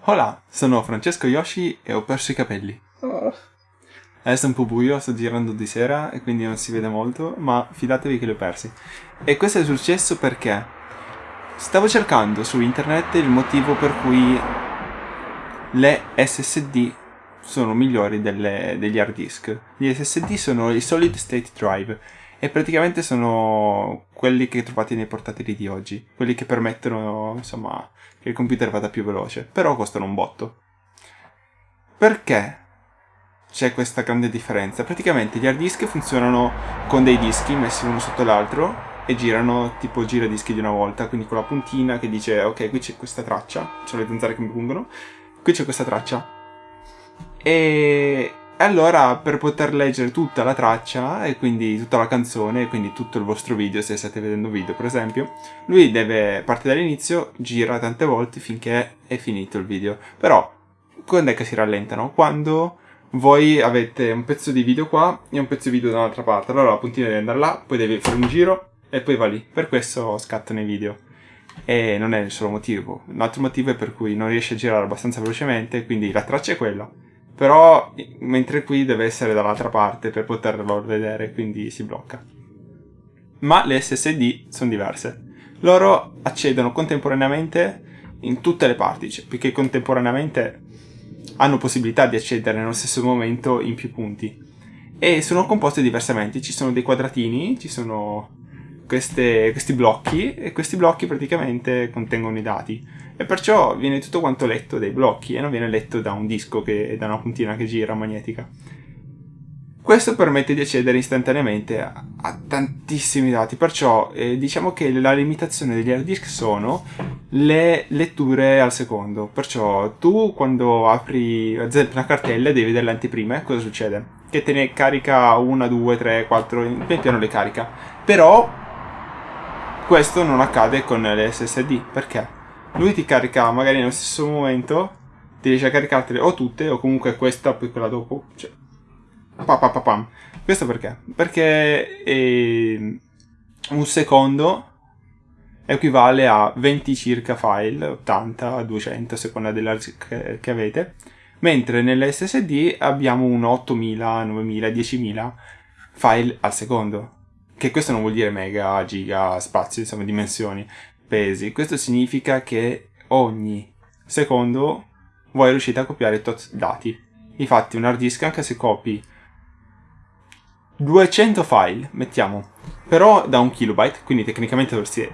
Hola, sono Francesco Yoshi e ho perso i capelli. Oh. Adesso è un po' buio, sto girando di sera e quindi non si vede molto, ma fidatevi che li ho persi. E questo è successo perché stavo cercando su internet il motivo per cui le SSD sono migliori delle, degli hard disk. Gli SSD sono i solid state drive e praticamente sono quelli che trovate nei portatili di oggi, quelli che permettono, insomma, che il computer vada più veloce, però costano un botto. Perché c'è questa grande differenza? Praticamente gli hard disk funzionano con dei dischi messi uno sotto l'altro e girano tipo giradischi di una volta, quindi con la puntina che dice ok, qui c'è questa traccia, c'è le zanzare che mi pungono, qui c'è questa traccia. E e allora per poter leggere tutta la traccia e quindi tutta la canzone e quindi tutto il vostro video, se state vedendo video per esempio, lui deve partire dall'inizio, gira tante volte finché è finito il video. Però quando è che si rallentano? Quando voi avete un pezzo di video qua e un pezzo di video dall'altra parte. Allora la puntina deve andare là, poi devi fare un giro e poi va lì. Per questo scattano i video. E non è il solo motivo. Un altro motivo è per cui non riesce a girare abbastanza velocemente, quindi la traccia è quella però mentre qui deve essere dall'altra parte per poterlo vedere, quindi si blocca. Ma le SSD sono diverse. Loro accedono contemporaneamente in tutte le parti, cioè, perché contemporaneamente hanno possibilità di accedere nello stesso momento in più punti. E sono composte diversamente, ci sono dei quadratini, ci sono queste, questi blocchi e questi blocchi praticamente contengono i dati e perciò viene tutto quanto letto dai blocchi e non viene letto da un disco che da una puntina che gira magnetica. Questo permette di accedere istantaneamente a, a tantissimi dati, perciò eh, diciamo che la limitazione degli hard disk sono le letture al secondo. Perciò tu quando apri una cartella devi vedere le anteprime, cosa succede? Che te ne carica una, due, tre, quattro, in piano le carica. Però questo non accade con le SSD, perché? lui ti carica magari nello stesso momento, ti riesce a caricartele o tutte o comunque questa poi quella dopo. Cioè, pa, pa, pa, pam. Questo perché? Perché eh, un secondo equivale a 20 circa file, 80, 200 a seconda della che, che avete, mentre nell'SSD abbiamo un 8000, 9000, 10000 file al secondo. Che questo non vuol dire mega, giga, spazio, insomma dimensioni, pesi. Questo significa che ogni secondo voi riuscite a copiare tot dati. Infatti un hard disk anche se copi 200 file, mettiamo, però da un kilobyte, quindi tecnicamente dovresti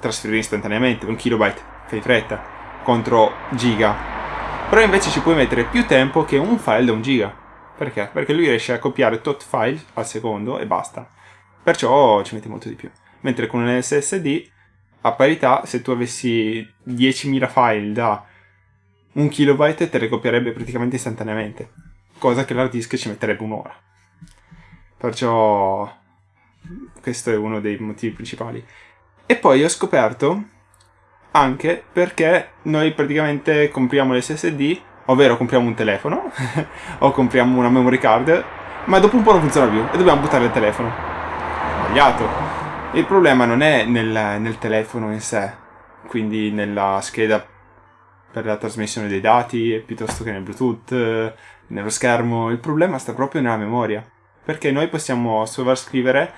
trasferire istantaneamente, un kilobyte, fai fretta, contro giga. Però invece ci puoi mettere più tempo che un file da un giga. Perché? Perché lui riesce a copiare tot file al secondo e basta. Perciò ci mette molto di più. Mentre con un SSD a parità, se tu avessi 10.000 file da 1 kilobyte, te le copierebbe praticamente istantaneamente, cosa che l'hard disk ci metterebbe un'ora. Perciò questo è uno dei motivi principali. E poi ho scoperto anche perché noi praticamente compriamo l'SSD, ovvero compriamo un telefono o compriamo una memory card, ma dopo un po' non funziona più e dobbiamo buttare il telefono. Sbagliato. Il problema non è nel, nel telefono in sé, quindi nella scheda per la trasmissione dei dati, piuttosto che nel Bluetooth, nello schermo. Il problema sta proprio nella memoria, perché noi possiamo sovrarscrivere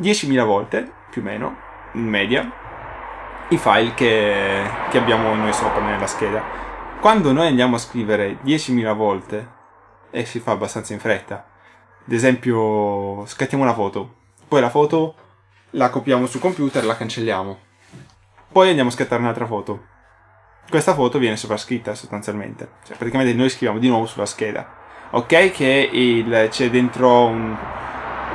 10.000 volte, più o meno, in media, i file che, che abbiamo noi sopra nella scheda. Quando noi andiamo a scrivere 10.000 volte, e si fa abbastanza in fretta, ad esempio scattiamo una foto, poi la foto la copiamo sul computer e la cancelliamo. Poi andiamo a scattare un'altra foto. Questa foto viene sovrascritta sostanzialmente, cioè praticamente noi scriviamo di nuovo sulla scheda. Ok che c'è dentro un,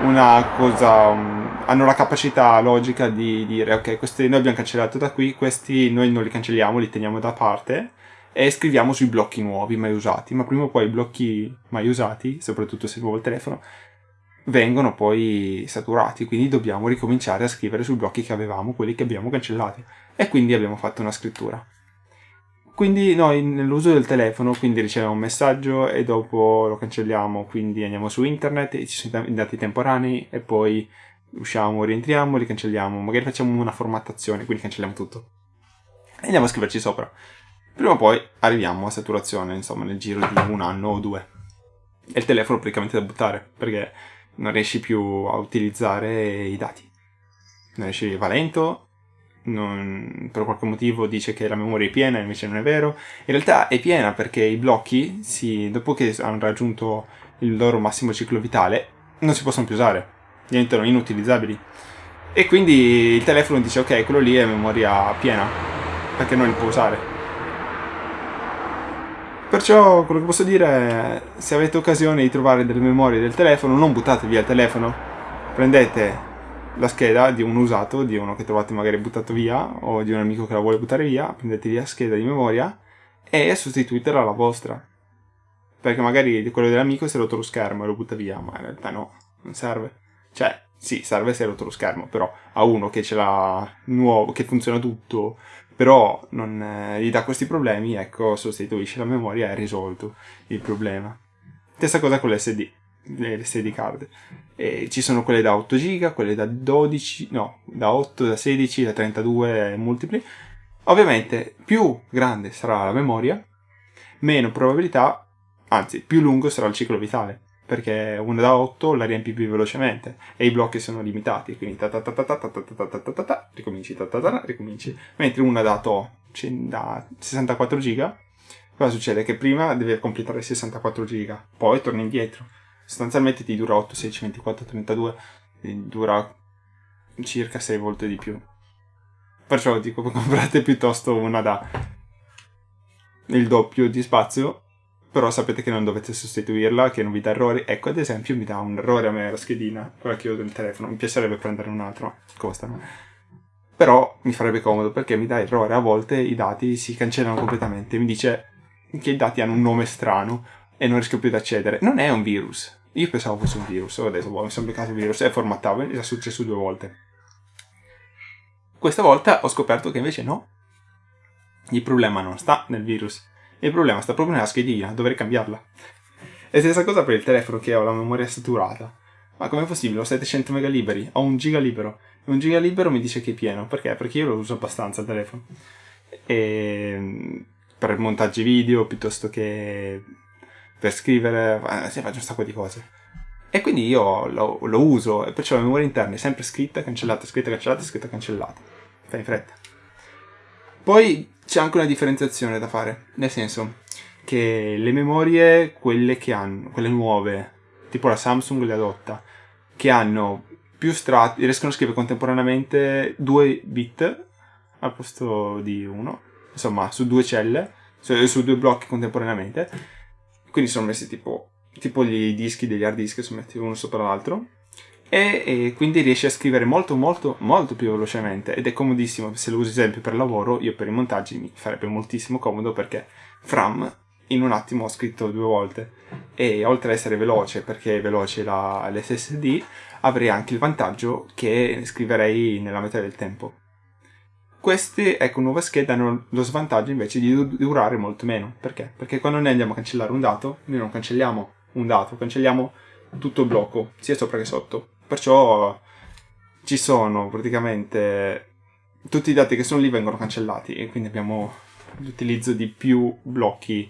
una cosa, un, hanno la capacità logica di dire ok, questi noi abbiamo cancellato da qui, questi noi non li cancelliamo, li teniamo da parte e scriviamo sui blocchi nuovi mai usati, ma prima o poi i blocchi mai usati, soprattutto se è nuovo il telefono, vengono poi saturati, quindi dobbiamo ricominciare a scrivere sui blocchi che avevamo, quelli che abbiamo cancellati. E quindi abbiamo fatto una scrittura. Quindi noi nell'uso del telefono, quindi riceviamo un messaggio e dopo lo cancelliamo, quindi andiamo su internet e ci sono i dati temporanei e poi usciamo, rientriamo, ricancelliamo, magari facciamo una formattazione, quindi cancelliamo tutto. E andiamo a scriverci sopra. Prima o poi arriviamo a saturazione, insomma, nel giro di un anno o due. E il telefono praticamente da buttare, perché non riesci più a utilizzare i dati. Non riesci, va lento, non, per qualche motivo dice che la memoria è piena, invece non è vero. In realtà è piena perché i blocchi, si, dopo che hanno raggiunto il loro massimo ciclo vitale, non si possono più usare, diventano inutilizzabili. E quindi il telefono dice ok, quello lì è memoria piena, perché non li può usare. Perciò quello che posso dire è, se avete occasione di trovare delle memorie del telefono, non buttate via il telefono, prendete la scheda di un usato, di uno che trovate magari buttato via o di un amico che la vuole buttare via, prendete via scheda di memoria e sostituitela alla vostra. Perché magari quello dell'amico si è rotto lo schermo e lo butta via, ma in realtà no, non serve. Cioè, sì, serve se è rotto lo schermo, però a uno che ce l'ha nuovo, che funziona tutto, però non eh, gli dà questi problemi, ecco, sostituisce la memoria e è risolto il problema. Stessa cosa con l'SD le SD card. E ci sono quelle da 8 GB, quelle da 12, no, da 8, da 16, da 32 multipli. Ovviamente più grande sarà la memoria, meno probabilità, anzi più lungo sarà il ciclo vitale, perché una da 8 la riempi più velocemente e i blocchi sono limitati, quindi ta ta ta ta ta ta ta ta ta ta ta ta ricominci ta ta ta ricominci, mentre una da, to, da 64 GB cosa succede? Che prima deve completare 64 GB, poi torna indietro sostanzialmente ti dura 8, 16, 24, 32, dura circa 6 volte di più. Perciò dico, comprate piuttosto una da il doppio di spazio, però sapete che non dovete sostituirla, che non vi dà errori. Ecco, ad esempio, mi dà un errore a me la schedina, quella che ho del telefono. Mi piacerebbe prendere un altro, costano. Però mi farebbe comodo perché mi dà errore. A volte i dati si cancellano completamente. Mi dice che i dati hanno un nome strano e non riesco più ad accedere. Non è un virus. Io pensavo fosse un virus, ho detto, boh, mi sono beccato il virus e formattavo, è successo due volte. Questa volta ho scoperto che invece no. Il problema non sta nel virus, il problema sta proprio nella schedina, dovrei cambiarla. E stessa cosa per il telefono che ho la memoria saturata. Ma com'è possibile? Ho 700 mega liberi, ho un giga libero. E un giga libero mi dice che è pieno. Perché? Perché io lo uso abbastanza il telefono. E per montaggi video piuttosto che per scrivere, eh, sì, faccio un sacco di cose. E quindi io lo, lo uso, e perciò la memoria interna è sempre scritta, cancellata, scritta, cancellata, scritta, cancellata. Fai in fretta. Poi c'è anche una differenziazione da fare, nel senso che le memorie, quelle che hanno, quelle nuove, tipo la Samsung le adotta, che hanno più strati, riescono a scrivere contemporaneamente due bit al posto di uno, insomma su due celle, su, su due blocchi contemporaneamente, quindi sono messi tipo, tipo gli dischi degli hard disk, sono messi uno sopra l'altro. E, e, quindi riesci a scrivere molto molto molto più velocemente ed è comodissimo se lo usi esempio per lavoro io per i montaggi mi farebbe moltissimo comodo perché Fram in un attimo ho scritto due volte e oltre ad essere veloce perché è veloce la, l'SSD avrei anche il vantaggio che scriverei nella metà del tempo queste, ecco, nuove schede hanno lo svantaggio invece di durare molto meno. Perché? Perché quando noi andiamo a cancellare un dato, noi non cancelliamo un dato, cancelliamo tutto il blocco, sia sopra che sotto. Perciò ci sono praticamente tutti i dati che sono lì vengono cancellati e quindi abbiamo l'utilizzo di più blocchi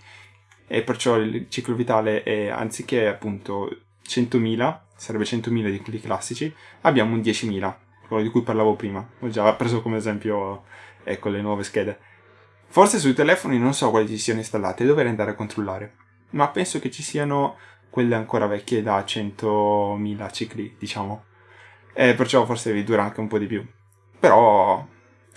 e perciò il ciclo vitale è anziché appunto 100.000, sarebbe 100.000 di quelli classici, abbiamo un 10.000 quello di cui parlavo prima. Ho già preso come esempio ecco, le nuove schede. Forse sui telefoni non so quali ci siano installate, dovrei andare a controllare. Ma penso che ci siano quelle ancora vecchie da 100.000 cicli, diciamo. E perciò forse vi dura anche un po' di più. Però,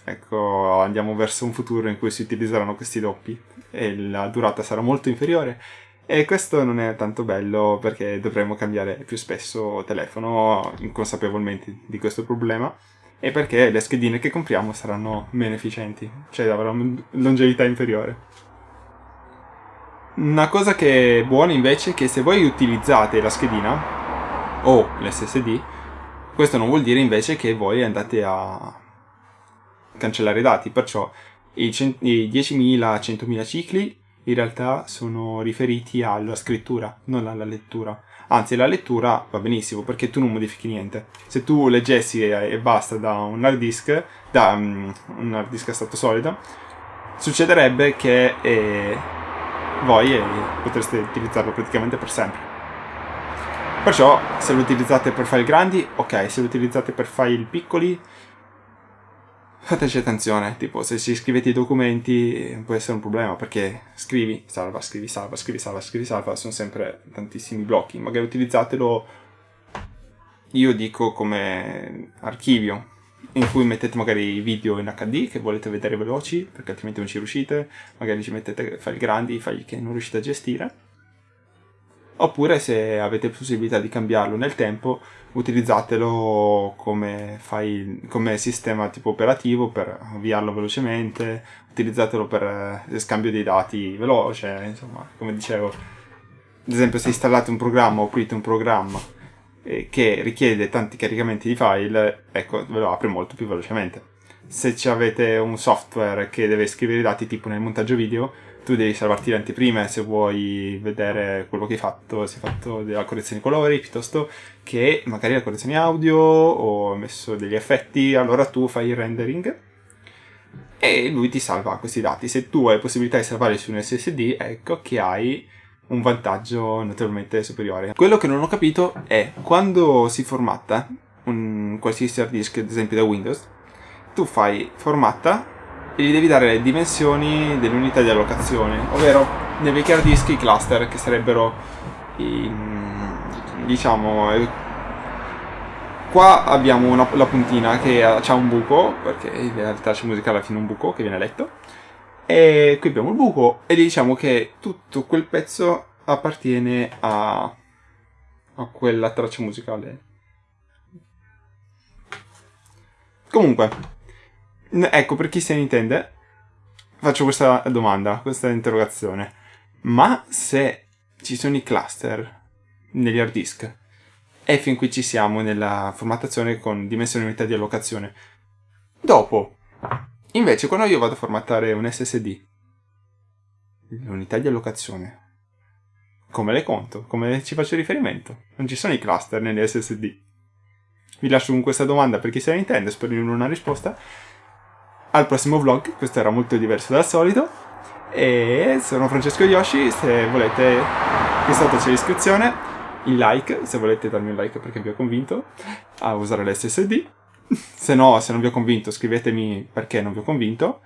ecco, andiamo verso un futuro in cui si utilizzeranno questi doppi e la durata sarà molto inferiore e questo non è tanto bello perché dovremmo cambiare più spesso telefono inconsapevolmente di questo problema e perché le schedine che compriamo saranno meno efficienti, cioè avranno longevità inferiore. Una cosa che è buona invece è che se voi utilizzate la schedina o l'SSD, questo non vuol dire invece che voi andate a cancellare i dati, perciò i 10.000, 100.000 cicli in realtà sono riferiti alla scrittura, non alla lettura. Anzi, la lettura va benissimo perché tu non modifichi niente. Se tu leggessi e basta da un hard disk, da um, un hard disk a stato solido, succederebbe che eh, voi eh, potreste utilizzarlo praticamente per sempre. Perciò se lo utilizzate per file grandi, ok, se lo utilizzate per file piccoli, fateci attenzione, tipo se ci scrivete i documenti può essere un problema perché scrivi, salva, scrivi, salva, scrivi, salva, scrivi, salva, sono sempre tantissimi blocchi, magari utilizzatelo, io dico come archivio, in cui mettete magari video in HD che volete vedere veloci, perché altrimenti non ci riuscite, magari ci mettete file grandi, file che non riuscite a gestire, oppure se avete possibilità di cambiarlo nel tempo, utilizzatelo come, file, come sistema tipo operativo per avviarlo velocemente, utilizzatelo per eh, scambio dei dati veloce, insomma, come dicevo, ad esempio se installate un programma o aprite un programma eh, che richiede tanti caricamenti di file, ecco, ve lo apre molto più velocemente. Se avete un software che deve scrivere i dati tipo nel montaggio video, tu devi salvarti le anteprime se vuoi vedere quello che hai fatto, se hai fatto della correzione colori, piuttosto che magari la correzione audio o hai messo degli effetti, allora tu fai il rendering e lui ti salva questi dati. Se tu hai possibilità di salvarli su un SSD, ecco che hai un vantaggio notevolmente superiore. Quello che non ho capito è quando si formatta un qualsiasi hard disk, ad esempio da Windows, tu fai formatta e gli devi dare le dimensioni dell'unità di allocazione, ovvero nei vecchi hard disk i cluster che sarebbero i, diciamo qua abbiamo una, la puntina che ha un buco perché in realtà c'è musica alla fine un buco che viene letto e qui abbiamo il buco e diciamo che tutto quel pezzo appartiene a, a quella traccia musicale comunque Ecco, per chi se ne intende, faccio questa domanda, questa interrogazione. Ma se ci sono i cluster negli hard disk e fin qui ci siamo nella formattazione con dimensioni e unità di allocazione, dopo, invece, quando io vado a formattare un SSD, l'unità di allocazione, come le conto? Come ci faccio riferimento? Non ci sono i cluster negli SSD. Vi lascio con questa domanda per chi se ne intende, spero di non una risposta al prossimo vlog, questo era molto diverso dal solito. E sono Francesco Yoshi, se volete qui sotto c'è l'iscrizione, il like, se volete darmi un like perché vi ho convinto a usare l'SSD. Se no, se non vi ho convinto, scrivetemi perché non vi ho convinto.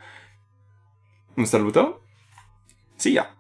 Un saluto. See ya!